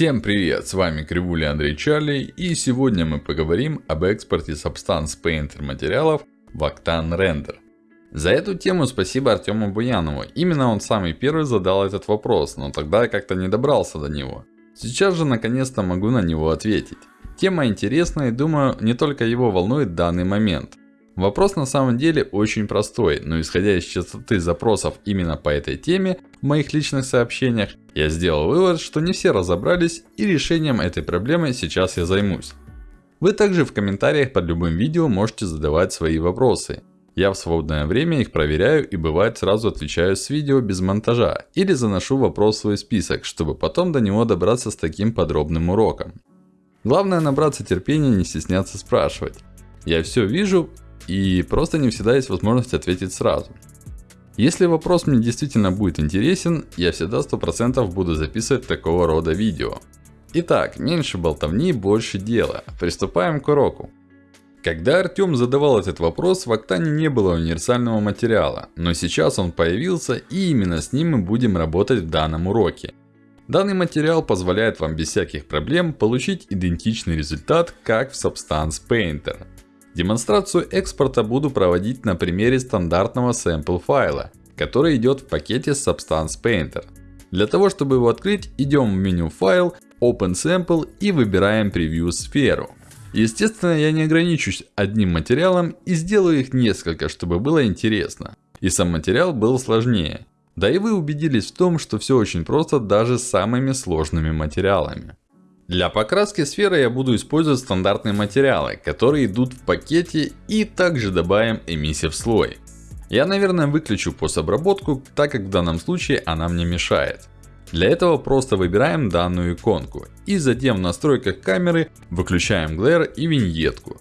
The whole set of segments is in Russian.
Всем привет, с вами Кривуля Андрей Чарли, и сегодня мы поговорим об экспорте Substance Painter материалов в Octane Render. За эту тему спасибо Артему Буянову, именно он самый первый задал этот вопрос, но тогда я как-то не добрался до него. Сейчас же наконец-то могу на него ответить. Тема интересная и думаю, не только его волнует данный момент. Вопрос на самом деле очень простой, но исходя из частоты запросов именно по этой теме в моих личных сообщениях, я сделал вывод, что не все разобрались и решением этой проблемы сейчас я займусь. Вы также в комментариях под любым видео можете задавать свои вопросы. Я в свободное время их проверяю и бывает сразу отвечаю с видео без монтажа. Или заношу вопрос в свой список, чтобы потом до него добраться с таким подробным уроком. Главное набраться терпения и не стесняться спрашивать. Я все вижу и просто не всегда есть возможность ответить сразу. Если вопрос мне действительно будет интересен, я всегда 100% буду записывать такого рода видео. Итак, меньше болтовни, больше дела. Приступаем к уроку. Когда Артем задавал этот вопрос, в Октане не было универсального материала. Но сейчас он появился и именно с ним мы будем работать в данном уроке. Данный материал позволяет вам без всяких проблем получить идентичный результат, как в Substance Painter. Демонстрацию экспорта буду проводить на примере стандартного sample файла, который идет в пакете Substance Painter. Для того, чтобы его открыть, идем в меню файл, Open Sample и выбираем Preview сферу. Естественно, я не ограничусь одним материалом и сделаю их несколько, чтобы было интересно. И сам материал был сложнее. Да и вы убедились в том, что все очень просто даже с самыми сложными материалами. Для покраски сферы я буду использовать стандартные материалы, которые идут в пакете и также добавим эмиссив слой. Я наверное выключу постобработку, так как в данном случае она мне мешает. Для этого просто выбираем данную иконку. И затем в настройках камеры выключаем глэр и виньетку.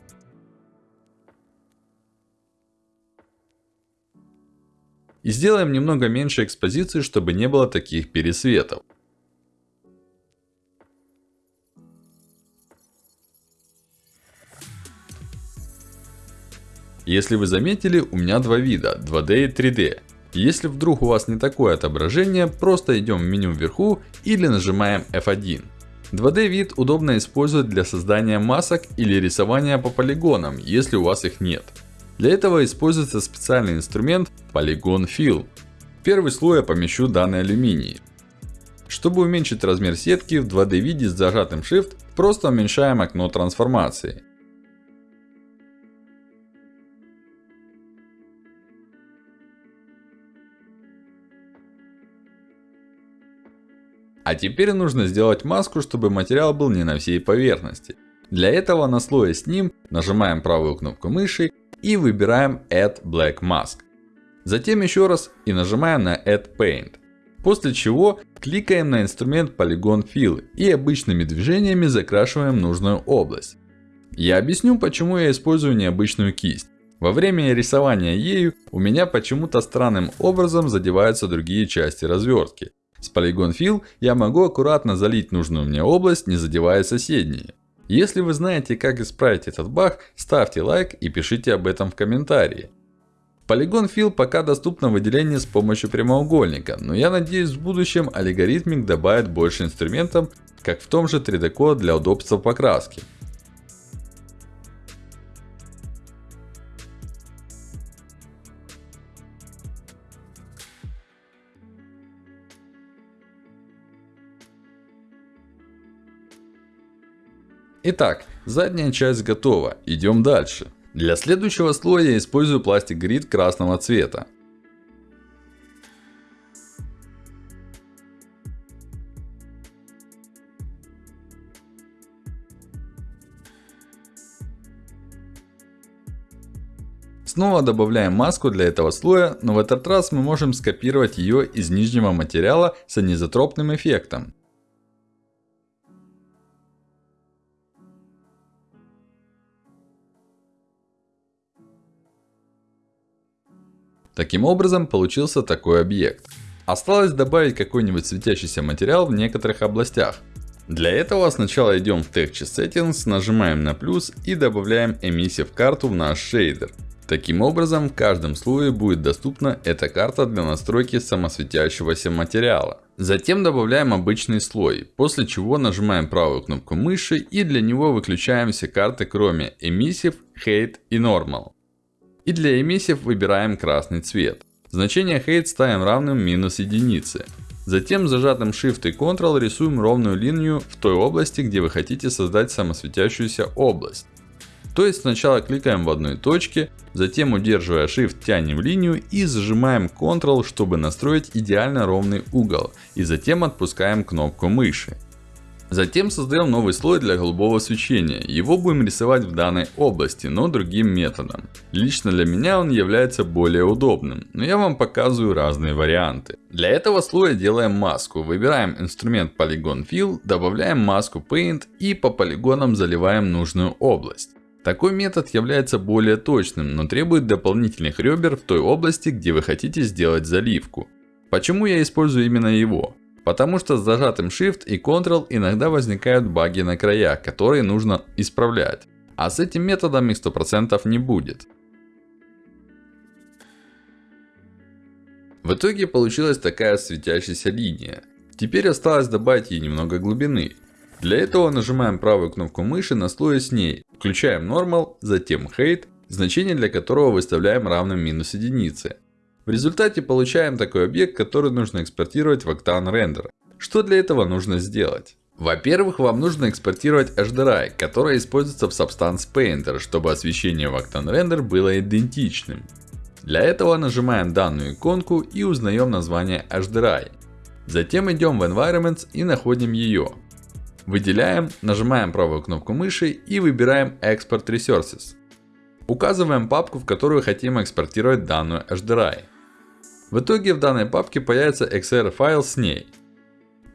И сделаем немного меньше экспозиции, чтобы не было таких пересветов. Если вы заметили, у меня два вида, 2D и 3D. Если вдруг у вас не такое отображение, просто идем в меню вверху или нажимаем F1. 2D вид удобно использовать для создания масок или рисования по полигонам, если у вас их нет. Для этого используется специальный инструмент Polygon Fill. В первый слой я помещу данный алюминий. Чтобы уменьшить размер сетки в 2D виде с зажатым Shift, просто уменьшаем окно трансформации. А теперь нужно сделать маску, чтобы материал был не на всей поверхности. Для этого на слое с ним нажимаем правую кнопку мыши и выбираем Add Black Mask. Затем еще раз и нажимаем на Add Paint. После чего кликаем на инструмент Polygon Fill и обычными движениями закрашиваем нужную область. Я объясню почему я использую необычную кисть. Во время рисования ею у меня почему-то странным образом задеваются другие части развертки. С Polygon Fill я могу аккуратно залить нужную мне область, не задевая соседние. Если вы знаете, как исправить этот баг, ставьте лайк и пишите об этом в комментарии. Polygon Fill пока доступно выделение с помощью прямоугольника, но я надеюсь в будущем алгоритмик добавит больше инструментов, как в том же 3D Code для удобства покраски. Итак, задняя часть готова. Идем дальше. Для следующего слоя я использую пластик грид красного цвета. Снова добавляем маску для этого слоя, но в этот раз мы можем скопировать ее из нижнего материала с анизотропным эффектом. Таким образом, получился такой объект. Осталось добавить какой-нибудь светящийся материал в некоторых областях. Для этого сначала идем в Texture Settings, нажимаем на плюс и добавляем Emissive карту в наш шейдер. Таким образом, в каждом слое будет доступна эта карта для настройки самосветящегося материала. Затем добавляем обычный слой, после чего нажимаем правую кнопку мыши и для него выключаем все карты кроме Emissive, Hate и Normal. И для Emissive выбираем красный цвет. Значение Hate ставим равным минус единице. Затем зажатым Shift и Ctrl рисуем ровную линию в той области, где вы хотите создать самосветящуюся область. То есть сначала кликаем в одной точке, затем удерживая Shift тянем линию и зажимаем Ctrl, чтобы настроить идеально ровный угол. И затем отпускаем кнопку мыши. Затем создаем новый слой для голубого свечения. Его будем рисовать в данной области, но другим методом. Лично для меня он является более удобным, но я вам показываю разные варианты. Для этого слоя делаем маску. Выбираем инструмент Polygon Fill, добавляем маску Paint и по полигонам заливаем нужную область. Такой метод является более точным, но требует дополнительных ребер в той области, где вы хотите сделать заливку. Почему я использую именно его? Потому что с зажатым Shift и Ctrl иногда возникают баги на краях, которые нужно исправлять. А с этим методом их 100% не будет. В итоге получилась такая светящаяся линия. Теперь осталось добавить ей немного глубины. Для этого нажимаем правую кнопку мыши на слое с ней. Включаем Normal, затем Height, значение для которого выставляем равным минус единице. В результате получаем такой объект, который нужно экспортировать в Octane Render. Что для этого нужно сделать? Во-первых, вам нужно экспортировать HDRI, которая используется в Substance Painter, чтобы освещение в Octane Render было идентичным. Для этого нажимаем данную иконку и узнаем название HDRI. Затем идем в Environments и находим ее. Выделяем, нажимаем правую кнопку мыши и выбираем Export Resources. Указываем папку, в которую хотим экспортировать данную HDRI. В итоге в данной папке появится XR файл с ней.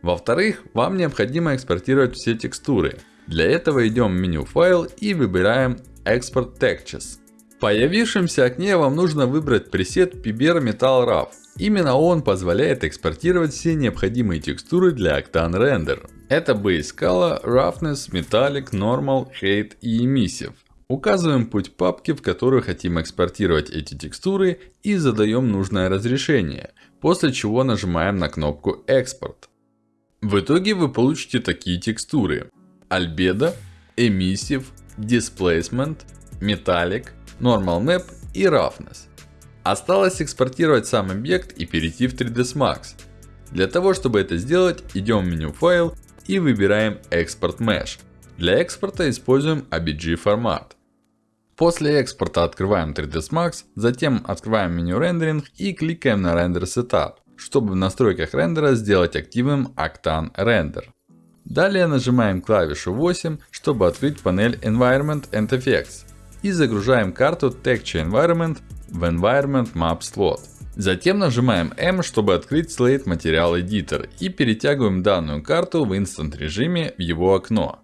Во-вторых, вам необходимо экспортировать все текстуры. Для этого идем в меню файл и выбираем Export Textures. В появившемся окне вам нужно выбрать пресет Piber Metal RAW. Именно он позволяет экспортировать все необходимые текстуры для Octane Render. Это Base Color, Roughness, Metallic, Normal, Hate и Emissive. Указываем путь папки, в которую хотим экспортировать эти текстуры и задаем нужное разрешение. После чего нажимаем на кнопку экспорт. В итоге вы получите такие текстуры. Albedo, Emissive, Displacement, Metallic, Normal Map и Roughness. Осталось экспортировать сам объект и перейти в 3ds Max. Для того, чтобы это сделать, идем в меню файл и выбираем Export Mesh. Для экспорта используем ABG формат. После экспорта открываем 3ds Max, затем открываем меню рендеринг и кликаем на Render Setup, чтобы в настройках рендера сделать активным Octane Render. Далее нажимаем клавишу 8, чтобы открыть панель Environment and Effects. И загружаем карту Texture Environment в Environment Map Slot. Затем нажимаем M, чтобы открыть Slate Material Editor. И перетягиваем данную карту в Instant режиме в его окно.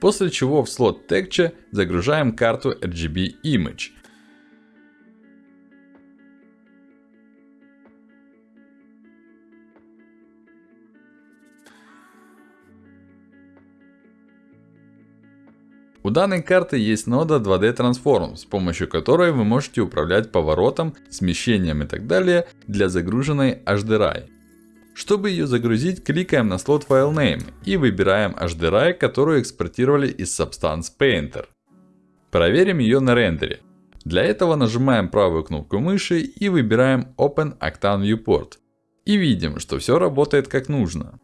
После чего в слот Texture загружаем карту RGB Image. У данной карты есть нода 2D Transform, с помощью которой вы можете управлять поворотом, смещением и так далее для загруженной HDRI. Чтобы ее загрузить, кликаем на слот FileName и выбираем HDRI, которую экспортировали из Substance Painter. Проверим ее на рендере. Для этого нажимаем правую кнопку мыши и выбираем Open Octane Viewport. И видим, что все работает как нужно.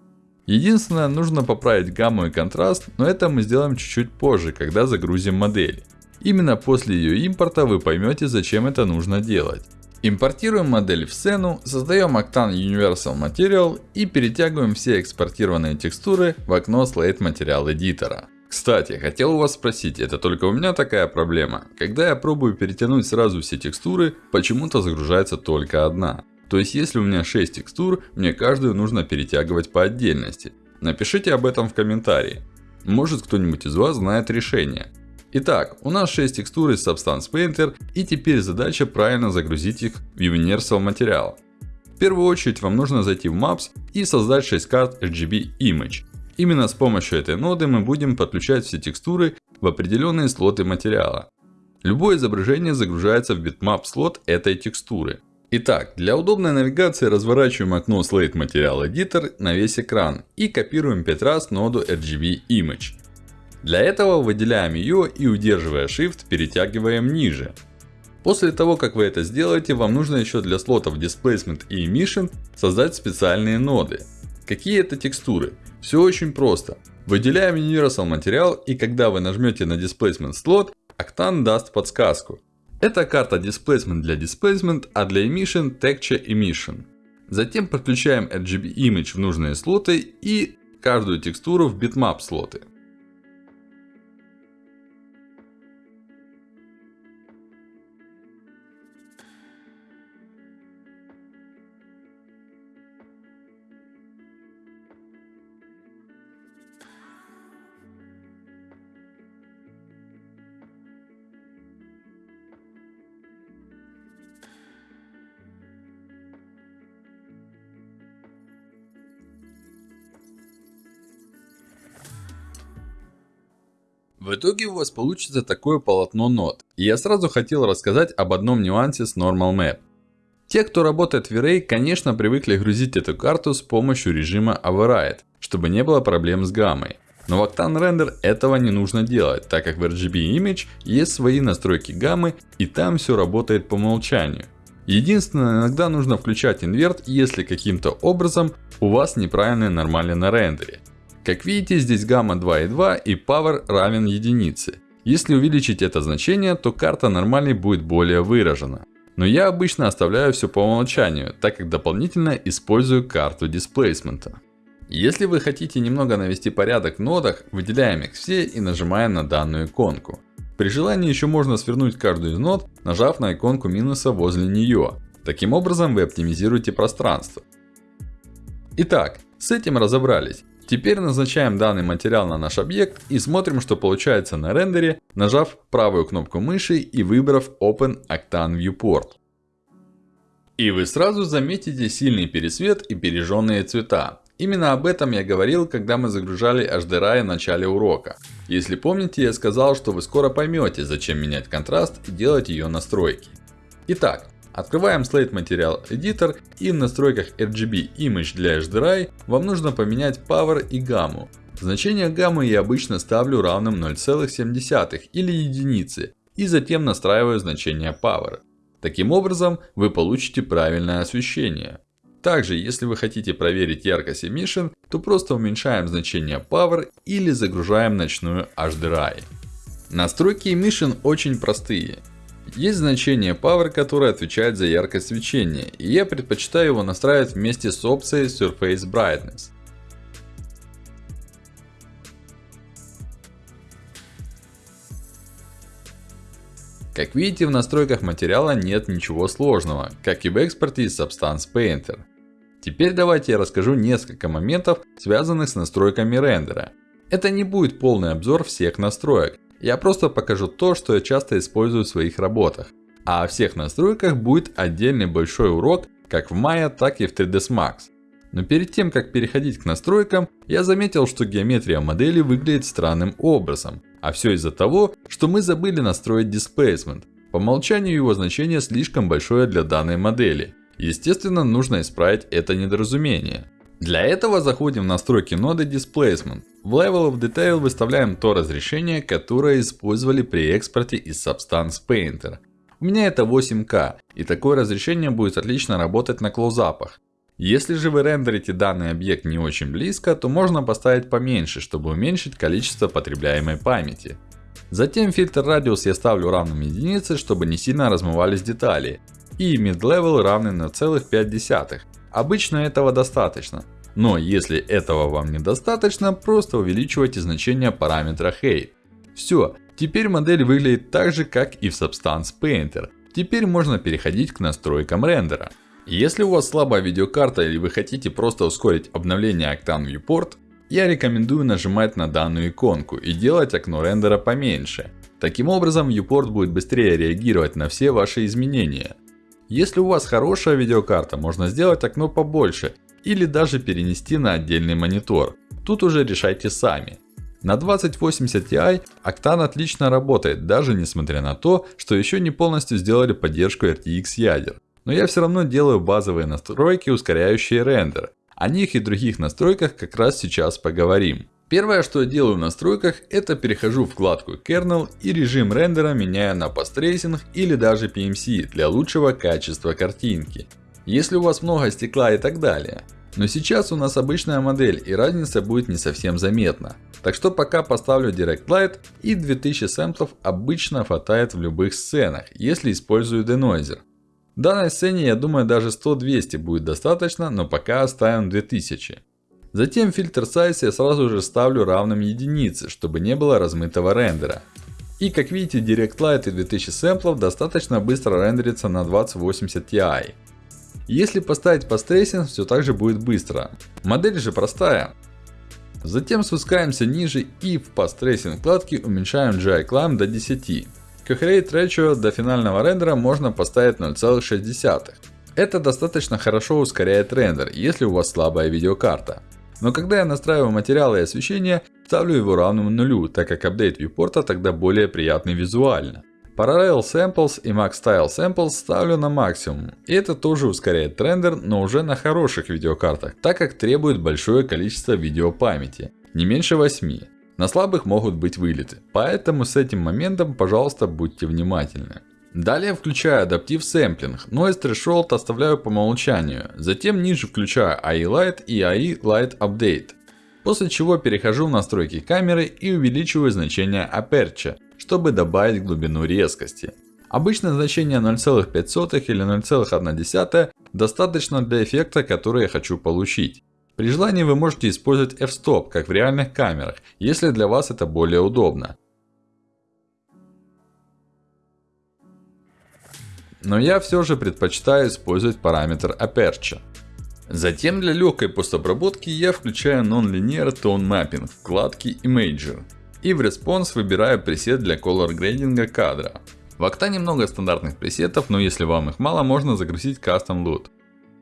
Единственное, нужно поправить гамму и контраст, но это мы сделаем чуть-чуть позже, когда загрузим модель. Именно после ее импорта вы поймете, зачем это нужно делать. Импортируем модель в сцену, создаем Octane Universal Material и перетягиваем все экспортированные текстуры в окно Slate Material Editor. Кстати, хотел у вас спросить, это только у меня такая проблема? Когда я пробую перетянуть сразу все текстуры, почему-то загружается только одна. То есть, если у меня 6 текстур, мне каждую нужно перетягивать по отдельности. Напишите об этом в комментарии. Может кто-нибудь из вас знает решение. Итак, у нас 6 текстур из Substance Painter, и теперь задача правильно загрузить их в Universal материал. В первую очередь вам нужно зайти в Maps и создать 6 карт RGB Image. Именно с помощью этой ноды мы будем подключать все текстуры в определенные слоты материала. Любое изображение загружается в bitmap слот этой текстуры. Итак, для удобной навигации разворачиваем окно Slate Material Editor на весь экран и копируем 5 раз ноду RGB Image. Для этого выделяем ее и удерживая Shift перетягиваем ниже. После того как вы это сделаете, вам нужно еще для слотов Displacement и Emission создать специальные ноды. Какие это текстуры? Все очень просто. Выделяем Universal материал и когда вы нажмете на Displacement слот, Octane даст подсказку. Это карта Displacement для Displacement, а для Emission Texture Emission. Затем подключаем RGB Image в нужные слоты и каждую текстуру в Bitmap слоты. Итоге у вас получится такое полотно нот. И я сразу хотел рассказать об одном нюансе с Normal Map. Те, кто работает в V-Ray, конечно привыкли грузить эту карту с помощью режима Override, чтобы не было проблем с гаммой. Но в Octane Render этого не нужно делать, так как в RGB Image есть свои настройки гаммы и там все работает по умолчанию. Единственное, иногда нужно включать инверт, если каким-то образом у вас неправильные нормали на рендере. Как видите, здесь гамма 2,2 и power равен единице. Если увеличить это значение, то карта нормальной будет более выражена. Но я обычно оставляю все по умолчанию, так как дополнительно использую карту дисплейсмента. Если вы хотите немного навести порядок в нодах, выделяем их все и нажимаем на данную иконку. При желании еще можно свернуть каждую из нод, нажав на иконку минуса возле нее. Таким образом вы оптимизируете пространство. Итак, с этим разобрались. Теперь назначаем данный материал на наш объект и смотрим, что получается на рендере, нажав правую кнопку мыши и выбрав Open Octane Viewport. И вы сразу заметите сильный пересвет и пережженные цвета. Именно об этом я говорил, когда мы загружали HDRI в начале урока. Если помните, я сказал, что вы скоро поймете, зачем менять контраст и делать ее настройки. Итак, Открываем Slate Material Editor и в настройках RGB Image для HDRI вам нужно поменять Power и гамму. Значение гаммы я обычно ставлю равным 0,7 или единице и затем настраиваю значение Power. Таким образом вы получите правильное освещение. Также, если вы хотите проверить яркость Emission, то просто уменьшаем значение Power или загружаем ночную HDRI. Настройки Emission очень простые. Есть значение Power, которое отвечает за яркость свечения, и я предпочитаю его настраивать вместе с опцией Surface Brightness. Как видите, в настройках материала нет ничего сложного, как и в экспорте из Substance Painter. Теперь давайте я расскажу несколько моментов, связанных с настройками рендера. Это не будет полный обзор всех настроек. Я просто покажу то, что я часто использую в своих работах. А о всех настройках будет отдельный большой урок, как в Maya, так и в 3ds Max. Но перед тем, как переходить к настройкам, я заметил, что геометрия модели выглядит странным образом. А все из-за того, что мы забыли настроить Displacement. По умолчанию его значение слишком большое для данной модели. Естественно, нужно исправить это недоразумение. Для этого заходим в настройки ноды Displacement. В Level of Detail выставляем то разрешение, которое использовали при экспорте из Substance Painter. У меня это 8К, и такое разрешение будет отлично работать на клоузапах. Если же вы рендерите данный объект не очень близко, то можно поставить поменьше, чтобы уменьшить количество потребляемой памяти. Затем фильтр радиус я ставлю равным единице, чтобы не сильно размывались детали. И mid-level равный на целых 0,5. Обычно этого достаточно. Но если этого вам недостаточно, просто увеличивайте значение параметра Height. Все, теперь модель выглядит так же, как и в Substance Painter. Теперь можно переходить к настройкам рендера. Если у вас слабая видеокарта или вы хотите просто ускорить обновление Octane Viewport, я рекомендую нажимать на данную иконку и делать окно рендера поменьше. Таким образом, Viewport будет быстрее реагировать на все ваши изменения. Если у вас хорошая видеокарта, можно сделать окно побольше или даже перенести на отдельный монитор. Тут уже решайте сами. На 2080 Ti Octane отлично работает, даже несмотря на то, что еще не полностью сделали поддержку RTX ядер. Но я все равно делаю базовые настройки, ускоряющие рендер. О них и других настройках как раз сейчас поговорим. Первое, что я делаю в настройках, это перехожу в вкладку Kernel и режим рендера меняю на Post или даже PMC для лучшего качества картинки. Если у вас много стекла и так далее. Но сейчас у нас обычная модель и разница будет не совсем заметна. Так что пока поставлю Direct Light и 2000 сэмплов обычно хватает в любых сценах, если использую Denoiser. В данной сцене я думаю даже 100-200 будет достаточно, но пока оставим 2000. Затем фильтр Size я сразу же ставлю равным единице, чтобы не было размытого рендера. И как видите Direct Light и 2000 сэмплов достаточно быстро рендерится на 2080 Ti. Если поставить по стрессинг, все так же будет быстро. Модель же простая. Затем спускаемся ниже и в пострейсинг вкладке уменьшаем GI Climb до 10. Coherent Ratio до финального рендера можно поставить 0,6. Это достаточно хорошо ускоряет рендер, если у вас слабая видеокарта. Но когда я настраиваю материалы и освещение, ставлю его равным нулю, так как апдейт вьюпорта тогда более приятный визуально. Parallel Samples и Max Style Samples ставлю на максимум. И это тоже ускоряет рендер, но уже на хороших видеокартах, так как требует большое количество видеопамяти. Не меньше 8. На слабых могут быть вылеты. Поэтому с этим моментом, пожалуйста, будьте внимательны. Далее включаю адаптив сэмплинг. Noise Threshold оставляю по умолчанию. Затем ниже включаю AI Light и AI Light Update. После чего перехожу в настройки камеры и увеличиваю значение Aperture чтобы добавить глубину резкости. Обычно значение 0,5 или 0,1 достаточно для эффекта, который я хочу получить. При желании вы можете использовать f-stop, как в реальных камерах, если для вас это более удобно. Но я все же предпочитаю использовать параметр Aperture. Затем для легкой постобработки я включаю Non-Linear Tone Mapping вкладки Imager. И в Response выбираю пресет для color грейдинга кадра. В Octane много стандартных пресетов, но если вам их мало, можно загрузить Custom Loot.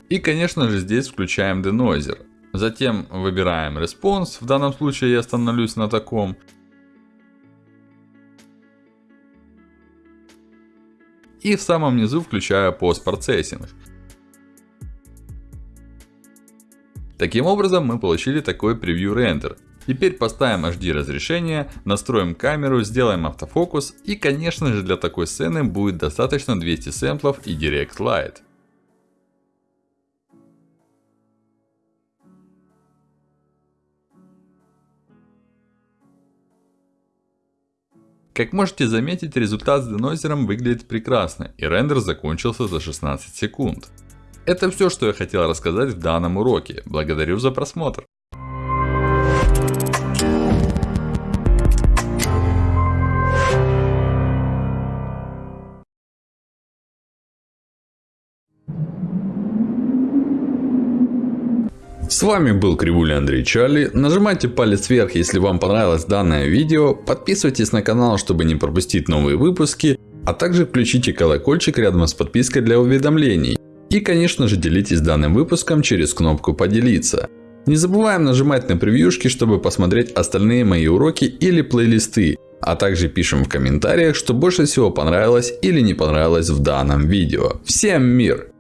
И конечно же здесь включаем Denoiser. Затем выбираем Response, в данном случае я остановлюсь на таком. И в самом низу включаю Processing. Таким образом мы получили такой превью рендер. Теперь поставим HD разрешение, настроим камеру, сделаем автофокус. И конечно же для такой сцены будет достаточно 200 сэмплов и Direct Light. Как можете заметить, результат с денойзером выглядит прекрасно, и рендер закончился за 16 секунд. Это все, что я хотел рассказать в данном уроке. Благодарю за просмотр. С вами был Кривуля Андрей Чарли. Нажимайте палец вверх, если вам понравилось данное видео. Подписывайтесь на канал, чтобы не пропустить новые выпуски. А также включите колокольчик рядом с подпиской для уведомлений. И конечно же делитесь данным выпуском через кнопку поделиться. Не забываем нажимать на превьюшки, чтобы посмотреть остальные мои уроки или плейлисты. А также пишем в комментариях, что больше всего понравилось или не понравилось в данном видео. Всем мир!